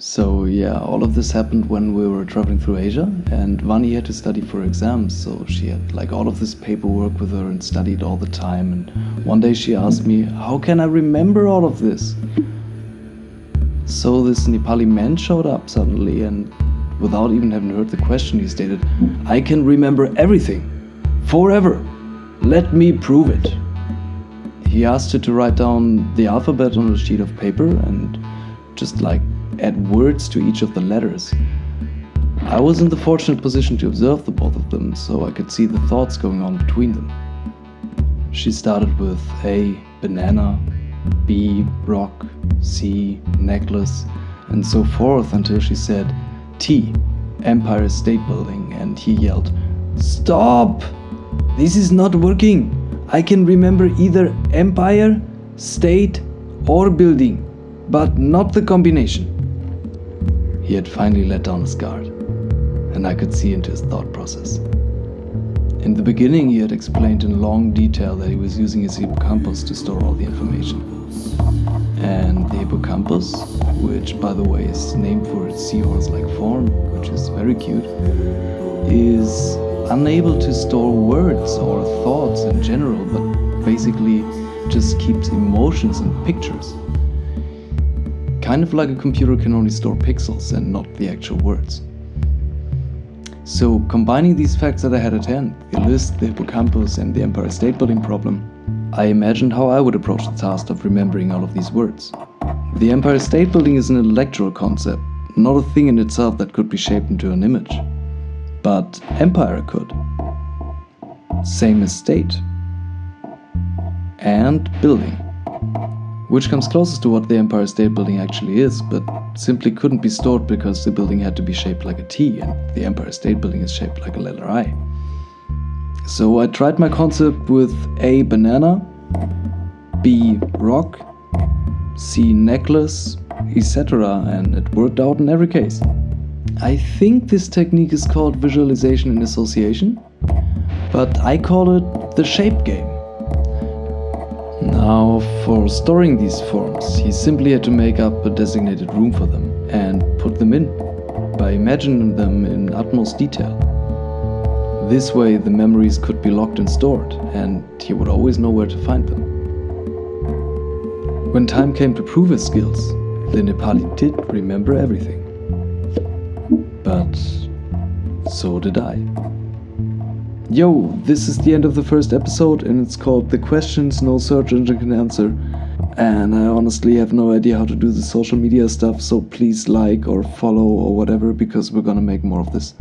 So yeah, all of this happened when we were traveling through Asia and Vani had to study for exams, so she had like all of this paperwork with her and studied all the time and one day she asked me, how can I remember all of this? So this Nepali man showed up suddenly and without even having heard the question he stated, I can remember everything, forever, let me prove it. He asked her to write down the alphabet on a sheet of paper and just like add words to each of the letters. I was in the fortunate position to observe the both of them, so I could see the thoughts going on between them. She started with A, banana, B, rock, C, necklace, and so forth until she said T, Empire State Building, and he yelled, Stop! This is not working! I can remember either Empire, State, or Building, but not the combination. He had finally let down his guard, and I could see into his thought process. In the beginning, he had explained in long detail that he was using his hippocampus to store all the information. And the hippocampus, which by the way is named for its seahorse-like form, which is very cute, is unable to store words or thoughts in general, but basically just keeps emotions and pictures kind of like a computer can only store pixels and not the actual words. So combining these facts that I had at hand, the list, the hippocampus and the Empire State Building problem, I imagined how I would approach the task of remembering all of these words. The Empire State Building is an intellectual concept, not a thing in itself that could be shaped into an image. But Empire could. Same as state. And building which comes closest to what the Empire State Building actually is, but simply couldn't be stored because the building had to be shaped like a T and the Empire State Building is shaped like a letter I. So I tried my concept with A. Banana, B. Rock, C. Necklace, etc. and it worked out in every case. I think this technique is called visualization and association, but I call it the shape game. For storing these forms, he simply had to make up a designated room for them and put them in by imagining them in utmost detail. This way the memories could be locked and stored and he would always know where to find them. When time came to prove his skills, the Nepali did remember everything. But so did I. Yo, this is the end of the first episode and it's called The Questions No Search Engine Can Answer. And I honestly have no idea how to do the social media stuff, so please like or follow or whatever because we're gonna make more of this.